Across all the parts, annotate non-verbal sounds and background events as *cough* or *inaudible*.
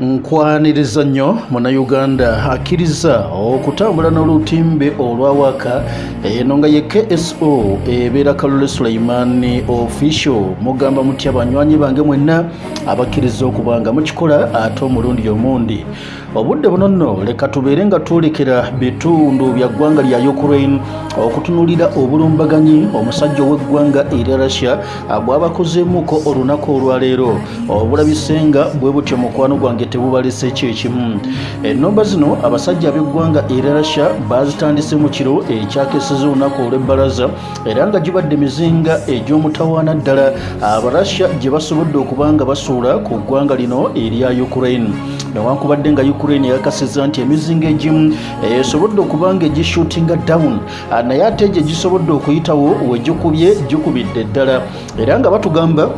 nkwaniriza nnyo munnayuganda akkiriza okutambula n'olutimbe olwawaka eno nga ye kso ebeera kalule sulaimaani official. Mugamba mutya banywanyi bange mwenna abakkiriza okuba nga mukikola ate omulundi omundi obudde buno nno leka tubeere nga twolekera bitundu bya ggwanga lya ukraine okutunulira obulumbaganyi omusajja ow'eggwanga erya russia bwabakozeemuko olunaku olwaleero. Obulabisenga bwe butyo mukwano gwange tebubalese kyekimu ennomba zino abasajja ab'eggwanga erya russia bazitandise mu kiro ekyakeseza olunaku olw'ebbalaza era nga gibadde mizinga egy'omutawaana ddala. Abarussia gye basobodde okuba nga basuula ku ggwanga lino erya ukraine. Newankubadde nga ukraine yakasiza nti emizinga egimu esobodde okuba nga egishutinga down. Naye ate gye gisobodde okuyitawo wegikubye gikubidde ddala. Era nga batugamba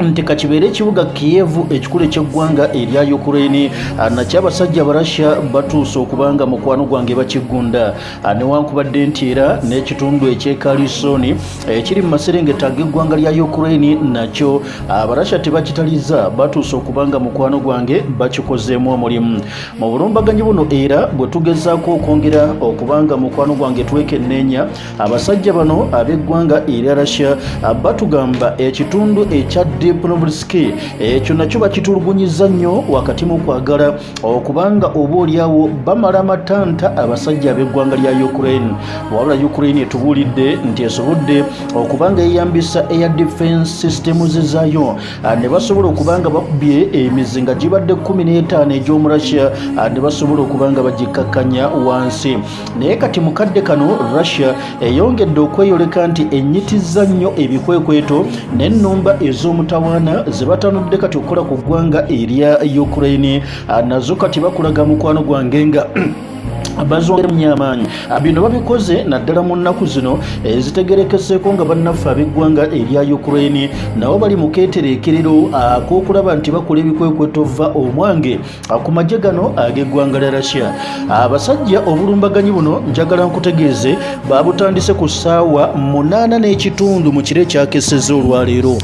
nti kakibeere ekibuga kiyevu ekikulu ekyeggwanga erya ukraine nakyo abasajja abarasha batuuse okubanga mukwano gwange bakigunda. Newankubadde nti era n'ekitundu ekyekalisoni ekiri mu maserengeta g'eggwanga lya ukraine nakyo abarasha tebakitaliza batuuse okubanga mukwano gwange bakikozeemu omulimu. Mu bulumbaganyi buno era bwe tugezaako okwongera okubanga mukwano gwange twekenneenya abasajja bano ab'eggwanga erya russia batugamba ekitundu ekyadde diplomacy ekyo nakyo bakitulugunyiza nnyo wakati mu kwagala okubanga oba oliawo bamala amatanta abasajja ab'eggwanga lya ukraine. Wabula ukraine etubuulidde nti esobodde okubanga yeyambisa air defense systems zaayo. Ne basobola okubanga bakubye emizinga gibadde 15 egy'omurussia ne basobola okubanga bagikakkanya wansi. Naye kati mukadde kano russia eyongedde okweyoleka nti enyitiza nnyo ebikwekweto n'ennumba ez'omutawaana ze batanudde kati okukola ku ggwanga erya ukraine nazo kati bakulaga mukwano gwange nga *clears throat* bazongeremu amaanyi bino babikoze naddala mu nnaku zino ezitegerekeseeko nga bannaffe ab'eggwanga erya ukraine nabo bali mu keetereekerero ak'okulaba nti bakola ebikwekweto va omwange ku magye gano ag'eggwanga lya russia. Abasajja obulumbaganyi buno njagala nkutegeeze babutandise ku ssaawa munaana n'ekitundu mu kiro ekyakeseza olwaleero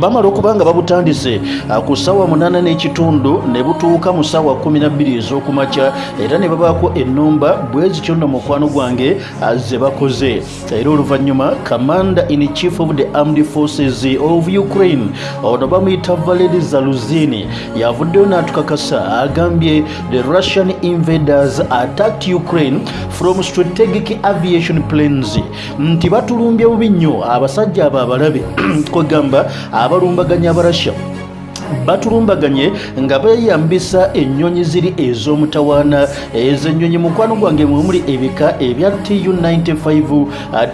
bamala okuba nga babutandise ku ssaawa munaana n'ekitundu ne butuuka mu ssaawa kumi nabbiri ez'okumakya era ne babaako ennumba bwe zityo nno mukwano gwange ze bakoze. Era oluvannyuma commander in chief of the armed forces of ukraine ono bamuyita valeri zaluzini yavuddeyo n'atukakasa agambye the russian invaders attacked ukraine from strategic aviation planes. Nti batulumbye bubi nnyo abasajja abo abalabe *clears throat* kwegamba abalumbaganya abarasha batulumbaganye nga beeyambisa ennyonyi ziri ez'omutawaana. Ez'ennyonyi mukwano gwange mwemuli ebika ebya tu95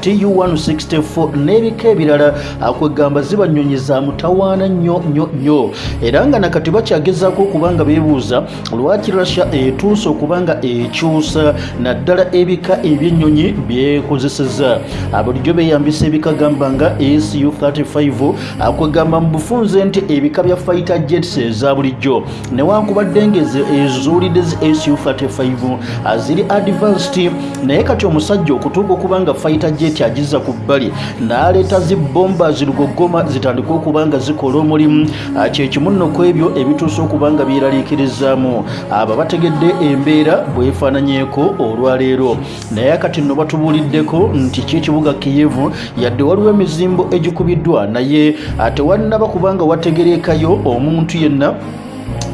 tu164 n'ebika ebirala. Kwegamba ziba nnyonyi za mutawaana nnyo nnyo nnyo. Era nga nakati bakyagezaako okuba nga beebuuza lwaki rasha etuuse okuba nga ekyusa? Naddala ebika eby'ennyonyi byekozeseza bulijjo beeyambisa ebika gamba nga su35 kwegamba mu bufunze nti ebika bya fighter jets eza bulijjo. Newankubadde nga ezuulidde zi su35 ziri advanced naye kati omusajja okutuuka okuba nga fighter jet agiza ku bbali n'aleeta zi bomba zirugogoma zitandika okuba nga zikola omulimu. Kyekimu nno ku ebyo ebituuse okuba nga byeraliikirizaamu abo bategedde embeera bwefaananyeeko olwaleero naye kati nno batubuuliddeko nti kyekibuga kiyevu yadde waliwo emizimbo egikubiddwa naye tewannaba kubanga wategerekayo omuntu yenna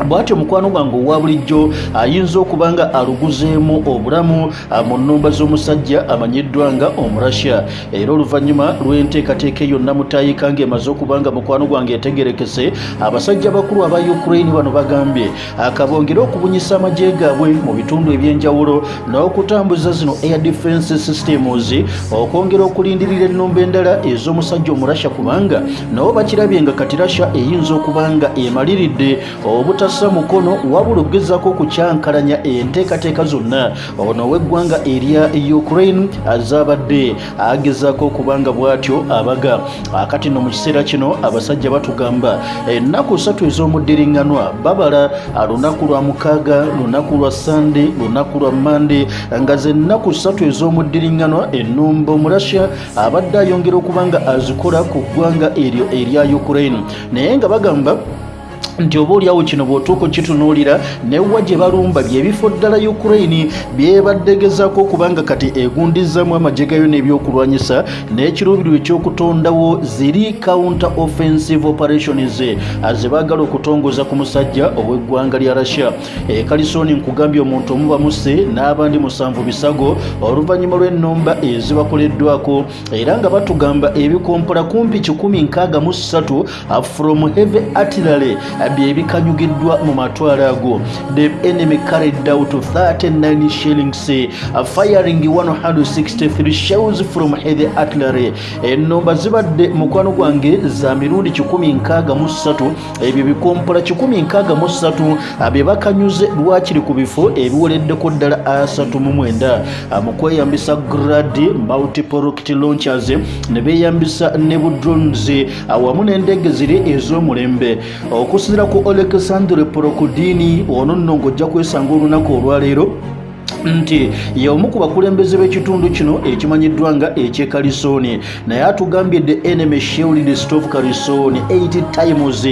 bwatyo mukwano gwange owa bulijjo ayinza okuba nga aluguzeemu obulamu mu nnumba z'omusajja amanyiddwa nga omurasya. Era oluvannyuma lw'enteekateeka yonna mutayika ng'emaze okuba nga mukwano gwange etegerekese abasajja bakulu aba ukraine bano bagambye akabongere okubunyisa amagye gaabwe mu bitundu eby'enjawulo n'okutambuza zino air defense systems okwongera okulindirira ennumba endala ez'omusajja omurasya kubanga nabo bakirabye nga kati rasha eyinza okuba nga emaliridde obuta tassa mukono wabula okugezaako okukyankalanya enteekateeka zonna. Ono ow'eggwanga erya ukraine azabadde agezaako okubanga bw'atyo abaga. Akati no mu kiseera kino abasajja batugamba ennaku ssatu ez'omuddiriŋŋanwa babala lunaku lwa mukaaga lunaku lwa sande lunaku lwa mande nga ze nnaku ssatu ez'omuddiriŋŋanwa ennumba omurasya abadde ayongera okuba nga azikola ku ggwanga eryo erya ukraine. Naye nga bagamba nti oba oliawo kino bw'otuuka okitunuulira newa gye balumba byebifo ddala ukraine byebaddegezaako okubanga kati egundizaamu amagye gayo n'ebyokulwanyisa n'ekiruubirirwa ekyokutondawo ziri counter offensive operations ze baagala okutongoza ku musajja ow'eggwanga lya russia. Ekalisoni nkugambye omuntu omu bamuse n'abandi musanvu bisago oluvannyuma lw'ennumba ezibakoleddwako era nga batugamba ebikompola kumpi 163 from heavy artillery byebikanyugiddwa mu matwale ago. The enemy carried out 39 shillings firing 163 shells from heavy artillery. Ennomba zibadde mukwano gwange za mirundi 163 ebyo bikompola 163 bye bakanyuze lwakiri ku bifo ebiwoleddeko ddala 39 mu kweyambisa grad multiple rocket launchers ne beeyambisa ne budrones awamu n'endege ziri ez'omulembe okusinzira ku alexandre porokudini ono nno ng'ojja kwesanga olunaku olwaleero nti y'omu ku bakulembeze b'ekitundu kino ekimanyiddwa nga ekyekalisooni naye atugambye the enemy shielded stove kalisooni 80 times.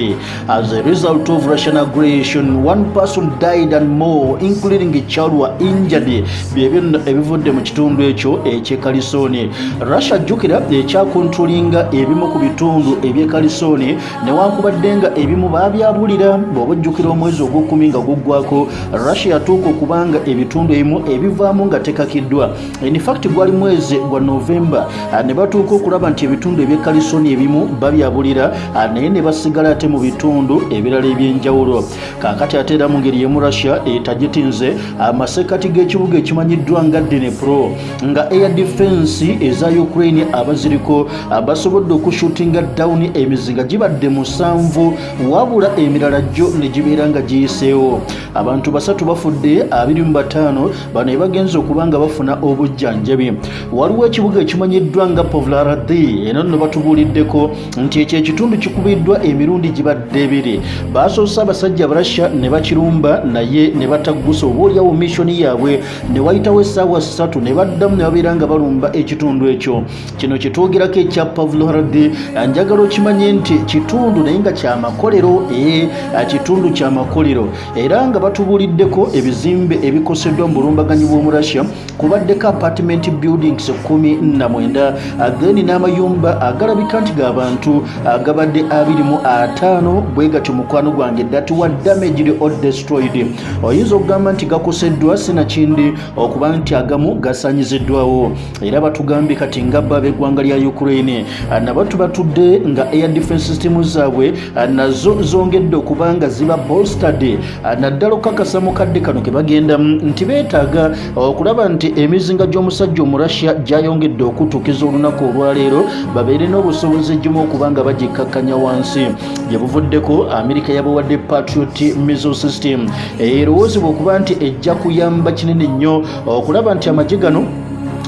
As a result of russian aggression one person died and more including a child were injured. Byebyo ebivudde mu kitundu ekyo ekyekalisooni russia jjukira ekyakontrolinga ebimu ku bitundu ebyekalisooni newankubadde nga ebimu baabyabulira bw'oba ojjukira omwezi ogwokumi nga guggwako russia yatuuka okubanga ebitundu ebimu ebivaamu nga tekakiddwa. Infact gwali mwezi gwa novemba ne batuuka okulaba nti ebitundu ebyekalisoni ebimu babyabulira naye ne basigala ate mu bitundu ebirala ebyenjawulo. Kakati ate era mu ngeri yemu russia etagitinze amasekati g'ekibuga ekimanyiddwa nga dnepro nga air defense eza ukraine abaziriko basobodde okushutinga down emizinga gibadde musanvu wabula emirala gyo ne gibeera nga giyiseewo. Abantu basatu bafudde 25 bano ebagenza okuba nga bafuna obujjanjabi. Waliwo ekibuga ekimanyiddwa nga povlaradi eno nno batubuuliddeko nti ekyo ekitundu kikubiddwa emirundi gibadde ebiri. Basoose abasajja barasha ne bakirumba naye ne bataggusa oba oliawo missoni yaabwe ne wayitawo essaawa ssatu ne baddamu ne babeera nga balumba ekitundu ekyo. Kino kyetwogerako ekya pavloradi njagala okimanye nti kitundu naye nga kyamakolero ee kitundu kyamakolero era nga batubuuliddeko ebizimbe ebikoseddwa mu bulumbaganyi bw'omu russia kubaddeko apartment buildings 19 then n'amayumba agalabika nti g'abantu agabadde 25 bwe gatyo mukwano gwange were damaged or destroyed. Oyinza okugamba nti gakoseddwa sinakindi okuba nti agamu gasanyiziddwawo. Era batugambye kati nga bba ab'eggwanga lya ukraine. Nabatu batudde nga air defense system zaabwe nazo zongedde okuba nga ziba bolstad naddala okukakasa mukadde kano ke bagendamu nti beetaaga okulaba nti emizinga gy'omusajja omurussia gyayongedde okutuukiza olunaku olwaleero babeere n'obusobozi egimu okuba nga bagikkakkanya wansi. Gye buvuddeko amerika yabawadde patriot missile system. Erowoozebwa okuba nti ejja kuyamba kinene nnyo okulaba nti amagye gano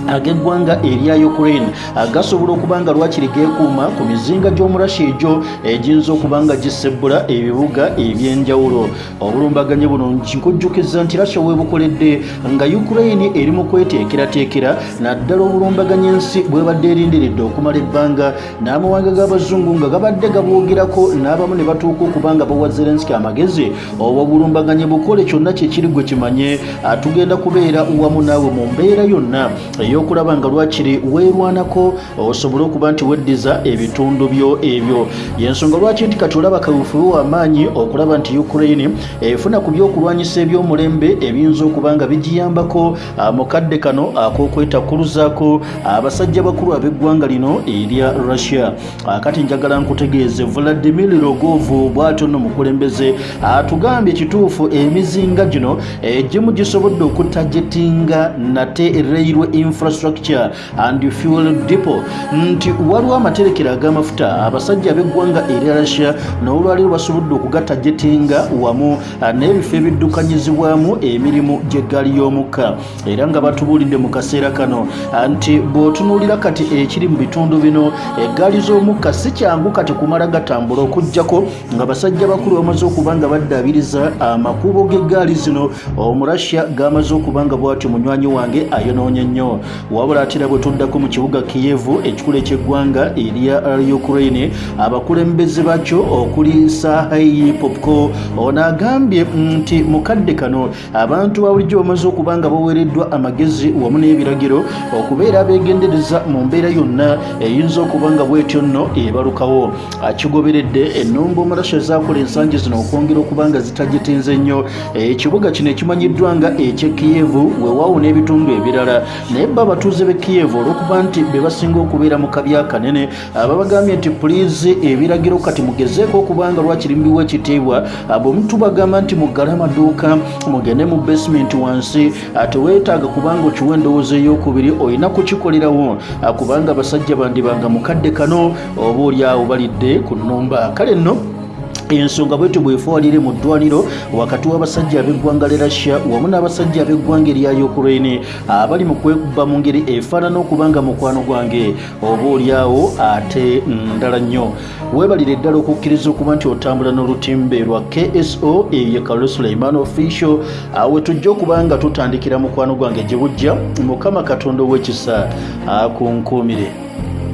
ag'eggwanga erya ukraine. Gasobola okuba nga lwakiri geekuuma ku mizinga gy'omurashi egyo egiyinza okuba nga gisebbula ebibuga ebyenjawulo. Obulumbaganye buno nkujjukiza nti rasha weebukoledde nga ukraine eri mu kweteekerateekera naddala obulumbaganye ensi bwebadde erindiridde okumala ebbanga. N'amawanga g'abazungu nga gabadde gabwogerako n'abamu ne batuuka okuba nga bawa zelenski amagezi oba obulumbaganye bukole kyonna kyekiri gwe kimanye. Tugenda kubeera wamu naawe mu mbeera yonna ey'okulaba nga lwakiri weerwanako osobole okuba nti weddiza ebitundu byo ebyo. Yensonga lwaki nti kati olaba kaweefube w'amaanyi okulaba nti ukraine efuna ku byokulwanyisa eby'omulembe ebiyinza okuba nga bigiyambako. Mu kadde kano ak'okwetakuluzaako abasajja bakulu ab'eggwanga lino erya russia. Kati njagala nkutegeeze vladimir rogovu bw'atyo nno mukulembeze. Atugambye kituufu emizinga gino egimu gisobodde okutajetinga nate railway infrastructure and fuel depot. Nti waliwo amaterekero ag'amafuta abasajja ab'eggwanga erya russia n'olwaleero basobodde okugatajetinga wamu n'ebifo ebiddukanyizibwamu emirimu gy'eggaali y'omukka. Era nga batubuulidde mu kaseera kano. Nti bw'otunuulira kati ekiri mu bitundu bino eggaali z'omukka si kyangu kati kumala gatambula okugjako nga basajja bakulu bamaze okuba nga baddaabiriza amakubo g'eggaali zino omurasya gamaze okuba nga bw'atyo munywanyi wange ayonoonye nnyo wabula atera bwe tuddako mu kibuga kiyevu ekikulu ekyeggwanga erya ukraine abakulembeze bakyo okuli sahai popco ono agambye nti mukadde kano abantu babulijjo bamaze okuba nga baweereddwa amagezi wamu n'ebiragiro okubeera abeegendereza mu mbeera yonna eyinza okuba nga bwetyo nno ebalukawo akigoberedde ennumba omulasho ezaakola ensangi zino okwongera okuba nga zitagitenze nnyo. Ekibuga kino ekimanyiddwa nga eky'e kiyevu weewaawo n'ebitundu ebirala. Naye abatuuze b'e kiyevu olw'okuba nti be basinga okubeera mu kabi akanene babagambye nti puliizi ebiragiro kati mugezeeko okuba nga lwakirimbiwa ekitiibwa bwe mutubagamba nti muggale amaduuka mugende mu basement wansi teweetaaga kubanga okiwa endowooza ey'okubiri olina kukikolerawo. Kubanga abasajja bandibanga mukadde kano oba oli awo balidde ku nnumba kale nno ensonga bwetyo bwefuwalire mu ddwaliro wakati w'abasajja ab'eggwanga le russia wamu n'abasajja ab'eggwanga erya ukraine abali mu kwekuba mu ngeri efaanana okuba nga mukwano gwange. Oba oliawo ate ndala nnyo. Weebalire ddala okukkiriza okuba nti otambula n'olutimbe lwa kso ye kalo suleiman official. Awe tujja okuba nga tutandikira mukwano gwange gye bujja mukama katonda ow'ekisa akunkuumire